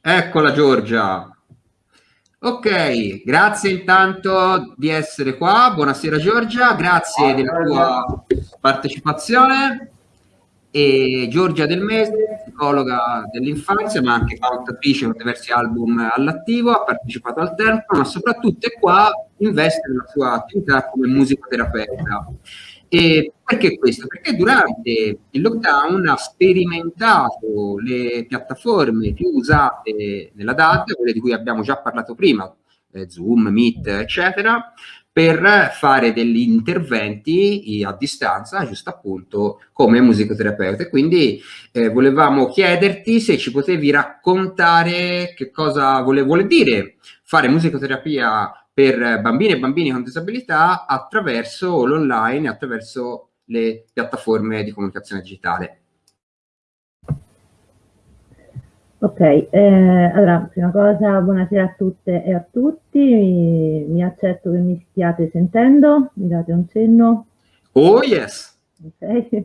Eccola Giorgia. Ok, grazie intanto di essere qua. Buonasera Giorgia, grazie della tua partecipazione. E Giorgia Del Mese, psicologa dell'infanzia, ma anche cantatrice con diversi album all'attivo, ha partecipato al tempo, ma soprattutto è qua, investe nella sua attività come musicoterapeuta. E perché questo? Perché durante il lockdown ha sperimentato le piattaforme più usate nella data, quelle di cui abbiamo già parlato prima, eh, Zoom, Meet, eccetera, per fare degli interventi a distanza, giusto appunto come musicoterapeuta. Quindi eh, volevamo chiederti se ci potevi raccontare che cosa vuole, vuole dire fare musicoterapia per bambini e bambini con disabilità attraverso l'online, attraverso le piattaforme di comunicazione digitale. Ok, eh, allora, prima cosa, buonasera a tutte e a tutti, mi, mi accetto che mi stiate sentendo, mi date un cenno? Oh yes! Ok,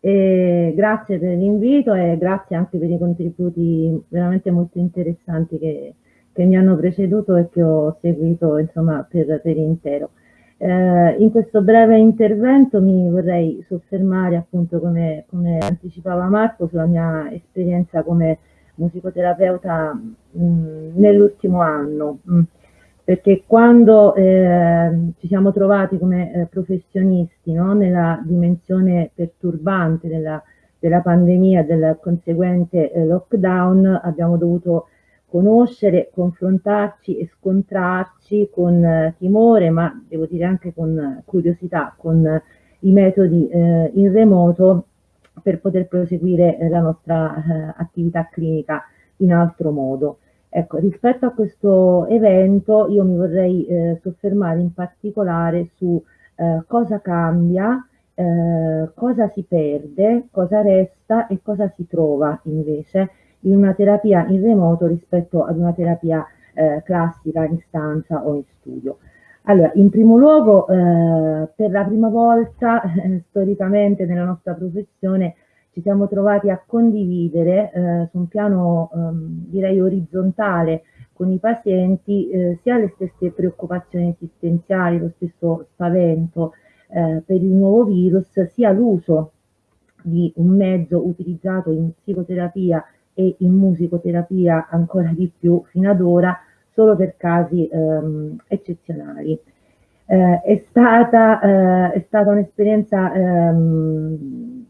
e grazie per l'invito e grazie anche per i contributi veramente molto interessanti che, che mi hanno preceduto e che ho seguito insomma per, per intero. Eh, in questo breve intervento mi vorrei soffermare appunto come, come anticipava Marco sulla mia esperienza come musicoterapeuta nell'ultimo anno mh, perché quando eh, ci siamo trovati come eh, professionisti no, nella dimensione perturbante della, della pandemia, del conseguente eh, lockdown, abbiamo dovuto conoscere, confrontarci e scontrarci con eh, timore, ma devo dire anche con curiosità, con eh, i metodi eh, in remoto per poter proseguire eh, la nostra eh, attività clinica in altro modo. Ecco, rispetto a questo evento io mi vorrei eh, soffermare in particolare su cosa cambia, cosa si perde, cosa resta e cosa si trova invece in una terapia in remoto rispetto ad una terapia eh, classica in stanza o in studio. Allora, in primo luogo, eh, per la prima volta eh, storicamente nella nostra professione ci siamo trovati a condividere eh, su un piano ehm, direi orizzontale con i pazienti eh, sia le stesse preoccupazioni esistenziali, lo stesso spavento eh, per il nuovo virus, sia l'uso di un mezzo utilizzato in psicoterapia e in musicoterapia ancora di più fino ad ora solo per casi ehm, eccezionali. Eh, è stata, eh, stata un'esperienza ehm,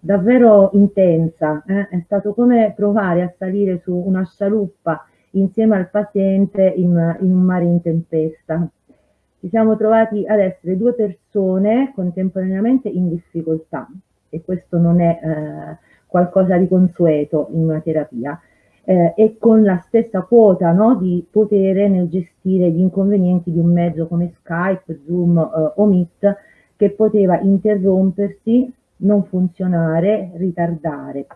davvero intensa, eh? è stato come provare a salire su una scialuppa insieme al paziente in, in un mare in tempesta. Ci siamo trovati ad essere due persone contemporaneamente in difficoltà e questo non è eh, qualcosa di consueto in una terapia eh, e con la stessa quota no, di potere nel gestire gli inconvenienti di un mezzo come Skype, Zoom eh, o Meet che poteva interrompersi, non funzionare, ritardare.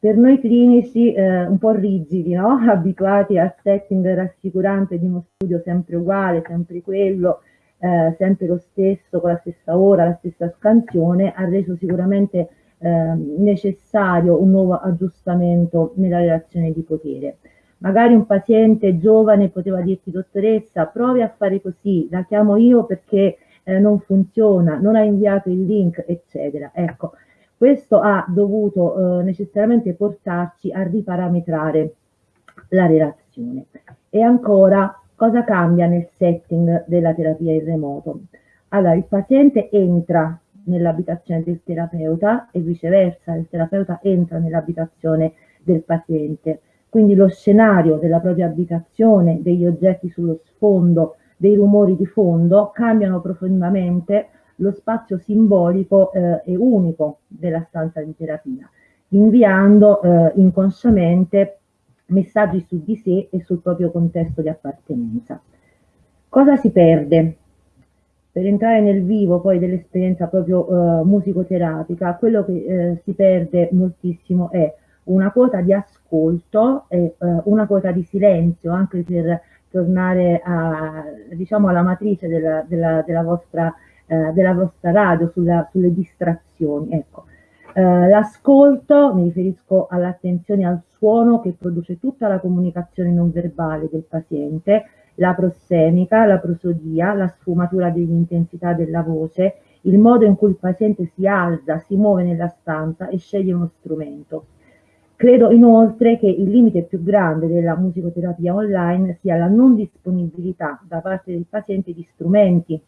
Per noi clinici eh, un po' rigidi, no? abituati al setting rassicurante di uno studio sempre uguale, sempre quello, eh, sempre lo stesso, con la stessa ora, la stessa scansione, ha reso sicuramente eh, necessario un nuovo aggiustamento nella relazione di potere. Magari un paziente giovane poteva dirti dottoressa provi a fare così, la chiamo io perché eh, non funziona, non ha inviato il link, eccetera. Ecco, questo ha dovuto eh, necessariamente portarci a riparametrare la relazione. E ancora, cosa cambia nel setting della terapia in remoto? Allora, il paziente entra nell'abitazione del terapeuta e viceversa, il terapeuta entra nell'abitazione del paziente. Quindi lo scenario della propria abitazione, degli oggetti sullo sfondo, dei rumori di fondo cambiano profondamente lo spazio simbolico eh, e unico della stanza di terapia, inviando eh, inconsciamente messaggi su di sé e sul proprio contesto di appartenenza. Cosa si perde per entrare nel vivo poi dell'esperienza proprio eh, musicoterapica, quello che eh, si perde moltissimo è una quota di ascolto e eh, una quota di silenzio, anche per tornare a, diciamo, alla matrice della, della, della, vostra, eh, della vostra radio, sulla, sulle distrazioni. Ecco. Eh, l'ascolto, mi riferisco all'attenzione al suono che produce tutta la comunicazione non verbale del paziente, la prossemica, la prosodia, la sfumatura dell'intensità della voce, il modo in cui il paziente si alza, si muove nella stanza e sceglie uno strumento. Credo inoltre che il limite più grande della musicoterapia online sia la non disponibilità da parte del paziente di strumenti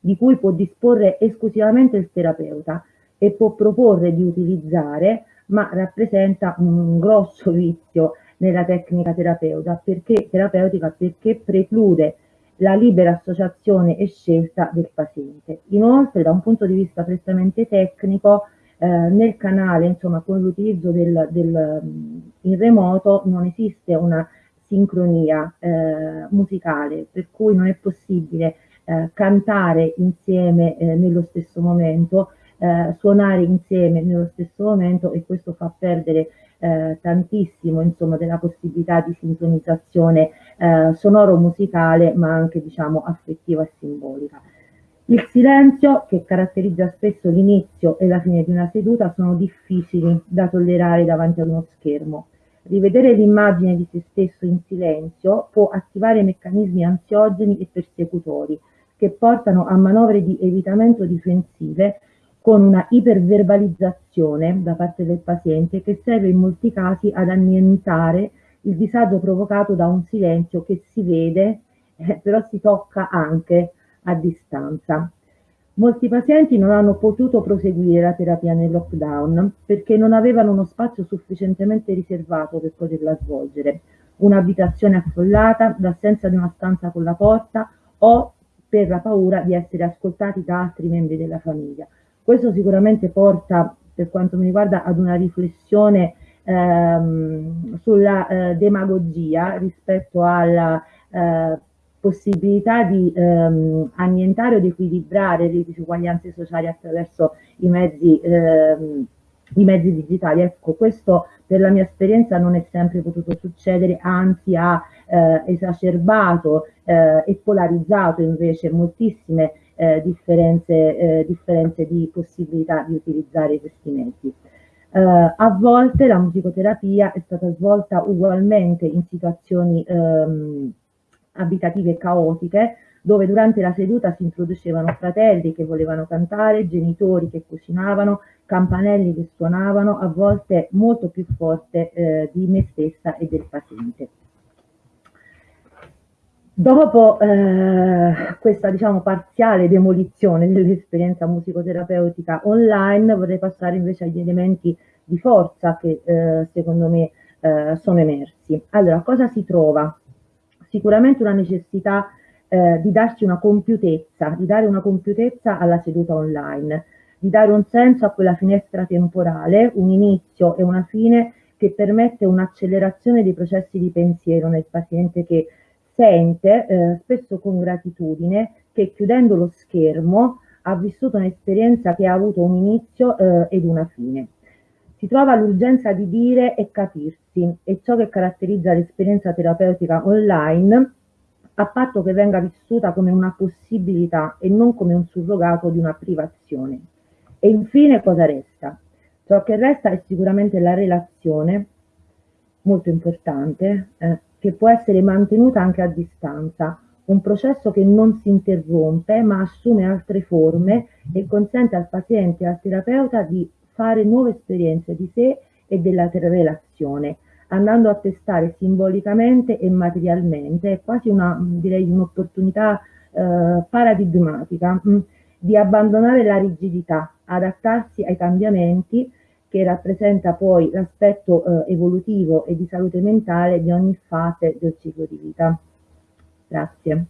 di cui può disporre esclusivamente il terapeuta e può proporre di utilizzare, ma rappresenta un grosso vizio nella tecnica terapeuta perché, terapeutica perché preclude la libera associazione e scelta del paziente. Inoltre, da un punto di vista prettamente tecnico, eh, nel canale, insomma, con l'utilizzo del, del, in remoto non esiste una sincronia eh, musicale, per cui non è possibile eh, cantare insieme eh, nello stesso momento, eh, suonare insieme nello stesso momento e questo fa perdere eh, tantissimo insomma, della possibilità di sincronizzazione eh, sonoro-musicale ma anche diciamo affettiva e simbolica. Il silenzio che caratterizza spesso l'inizio e la fine di una seduta sono difficili da tollerare davanti ad uno schermo. Rivedere l'immagine di se stesso in silenzio può attivare meccanismi ansiogeni e persecutori che portano a manovre di evitamento difensive con una iperverbalizzazione da parte del paziente che serve in molti casi ad annientare il disagio provocato da un silenzio che si vede, eh, però si tocca anche a distanza. Molti pazienti non hanno potuto proseguire la terapia nel lockdown perché non avevano uno spazio sufficientemente riservato per poterla svolgere, un'abitazione affollata, l'assenza di una stanza con la porta o per la paura di essere ascoltati da altri membri della famiglia. Questo sicuramente porta, per quanto mi riguarda, ad una riflessione ehm, sulla eh, demagogia rispetto alla eh, possibilità di ehm, annientare o di equilibrare le disuguaglianze sociali attraverso i mezzi, ehm, i mezzi digitali. Ecco, questo per la mia esperienza non è sempre potuto succedere, anzi ha eh, esacerbato eh, e polarizzato invece moltissime eh, differenze, eh, differenze, di possibilità di utilizzare questi mezzi. Eh, a volte la musicoterapia è stata svolta ugualmente in situazioni ehm, abitative caotiche, dove durante la seduta si introducevano fratelli che volevano cantare, genitori che cucinavano, campanelli che suonavano, a volte molto più forte eh, di me stessa e del paziente. Dopo eh, questa diciamo parziale demolizione dell'esperienza musicoterapeutica online vorrei passare invece agli elementi di forza che eh, secondo me eh, sono emersi. Allora, cosa si trova? Sicuramente una necessità eh, di darci una compiutezza, di dare una compiutezza alla seduta online, di dare un senso a quella finestra temporale, un inizio e una fine che permette un'accelerazione dei processi di pensiero nel paziente che sente, eh, spesso con gratitudine, che chiudendo lo schermo ha vissuto un'esperienza che ha avuto un inizio eh, ed una fine. Si trova l'urgenza di dire e capirsi e ciò che caratterizza l'esperienza terapeutica online a patto che venga vissuta come una possibilità e non come un surrogato di una privazione. E infine cosa resta? Ciò che resta è sicuramente la relazione, molto importante, eh, che può essere mantenuta anche a distanza, un processo che non si interrompe ma assume altre forme e consente al paziente e al terapeuta di fare nuove esperienze di sé e della relazione, andando a testare simbolicamente e materialmente, è quasi un'opportunità eh, paradigmatica mh, mm, di abbandonare la rigidità, adattarsi ai cambiamenti che rappresenta poi l'aspetto eh, evolutivo e di salute mentale di ogni fase del ciclo di vita. Grazie.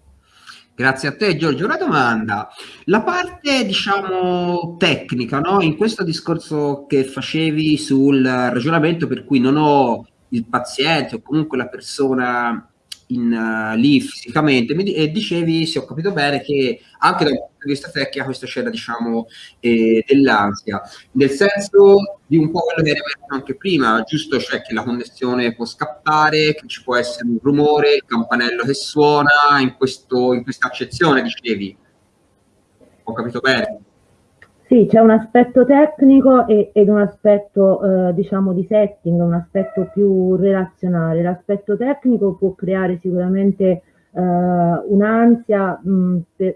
Grazie a te Giorgio. Una domanda, la parte diciamo tecnica, no? in questo discorso che facevi sul ragionamento per cui non ho il paziente o comunque la persona in, uh, lì fisicamente mi, e dicevi, se ho capito bene, che anche dal punto di vista tecnico questo c'era diciamo eh, dell'ansia, nel senso di un po' quello che era emerso anche prima, giusto? Cioè che la connessione può scappare, che ci può essere un rumore, il campanello che suona, in, questo, in questa accezione dicevi. Ho capito bene? Sì, c'è un aspetto tecnico e, ed un aspetto, eh, diciamo, di setting, un aspetto più relazionale. L'aspetto tecnico può creare sicuramente eh, un'ansia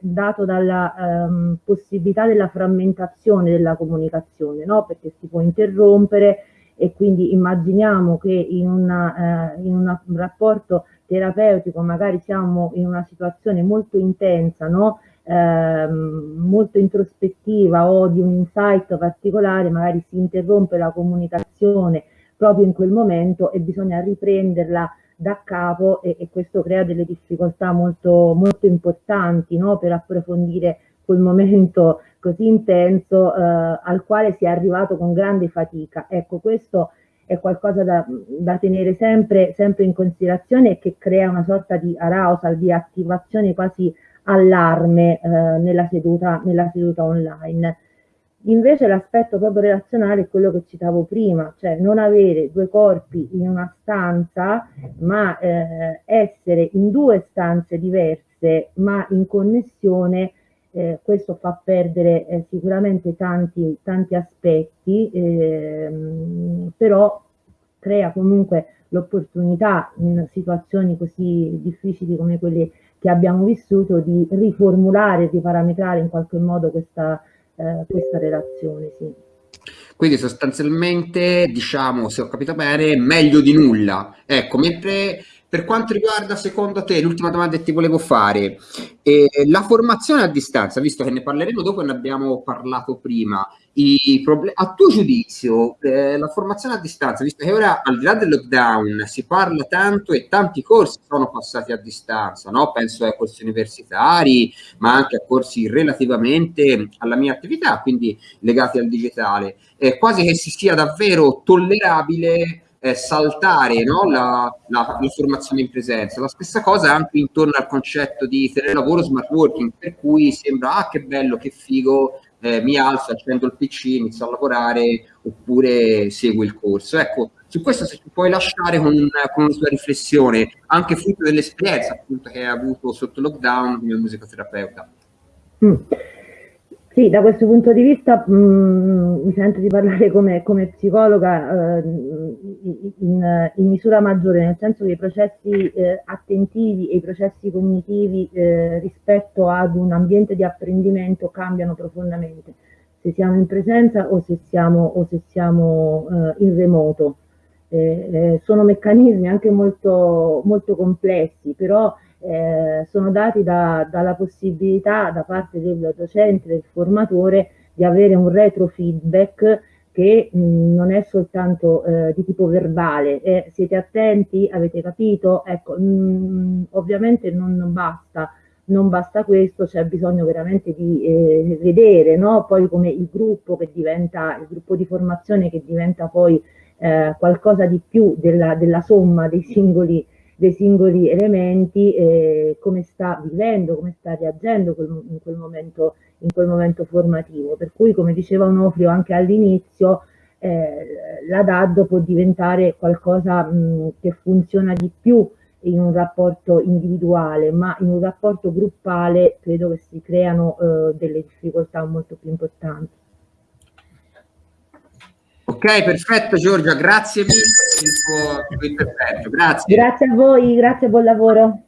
dato dalla ehm, possibilità della frammentazione della comunicazione, no? perché si può interrompere e quindi immaginiamo che in, una, eh, in un rapporto terapeutico magari siamo in una situazione molto intensa, no? Ehm, molto introspettiva o di un insight particolare, magari si interrompe la comunicazione proprio in quel momento e bisogna riprenderla da capo e, e questo crea delle difficoltà molto, molto importanti no? per approfondire quel momento così intenso eh, al quale si è arrivato con grande fatica. Ecco, questo è qualcosa da, da tenere sempre, sempre, in considerazione e che crea una sorta di arousal, di attivazione quasi allarme eh, nella, seduta, nella seduta online. Invece l'aspetto proprio relazionale è quello che citavo prima, cioè non avere due corpi in una stanza, ma eh, essere in due stanze diverse, ma in connessione, eh, questo fa perdere eh, sicuramente tanti, tanti aspetti, ehm, però crea comunque l'opportunità in situazioni così difficili come quelle che abbiamo vissuto di riformulare, di parametrare in qualche modo questa, eh, questa relazione. Sì. Quindi sostanzialmente, diciamo, se ho capito bene, meglio di nulla. Ecco, mentre per quanto riguarda, secondo te, l'ultima domanda che ti volevo fare, eh, la formazione a distanza, visto che ne parleremo dopo e ne abbiamo parlato prima, a tuo giudizio, eh, la formazione a distanza, visto che ora al di là del lockdown si parla tanto e tanti corsi sono passati a distanza, no? penso ai corsi universitari, ma anche a corsi relativamente alla mia attività, quindi legati al digitale, eh, quasi che si sia davvero tollerabile eh, saltare no? la, la, la, formazione in presenza. La stessa cosa anche intorno al concetto di telelavoro smart working, per cui sembra ah che bello, che figo, eh, mi alzo, accendo il PC, inizio a lavorare oppure seguo il corso. Ecco, su questo se ci puoi lasciare con, con una sua riflessione, anche frutto dell'esperienza appunto che hai avuto sotto lockdown come musicoterapeuta. Mm. Sì, da questo punto di vista mh, mm, mi sento di parlare come, come psicologa eh, in, in, misura maggiore, nel senso che i processi eh, attentivi e i processi cognitivi eh, rispetto ad un ambiente di apprendimento cambiano profondamente, se siamo in presenza o se siamo, o se siamo eh, in remoto. Eh, eh, sono meccanismi anche molto, molto complessi, però eh, sono dati da, dalla possibilità da parte del docente, del formatore, di avere un retrofeedback che mh, non è soltanto eh, di tipo verbale. Eh, siete attenti? Avete capito? Ecco, mh, ovviamente non basta non basta questo, c'è bisogno veramente di eh, vedere no? poi come il gruppo che diventa, il gruppo di formazione che diventa poi eh, qualcosa di più della, della somma dei singoli dei singoli elementi, eh, come sta vivendo, come sta reagendo quel, in, quel momento, in, quel momento, formativo. Per cui, come diceva Onofrio anche all'inizio, eh, la DAD può diventare qualcosa mh, che funziona di più in un rapporto individuale, ma in un rapporto gruppale credo che si creano eh, delle difficoltà molto più importanti. Ok, perfetto Giorgia, grazie mille per il tuo, intervento. Grazie. Grazie a voi, grazie, buon lavoro.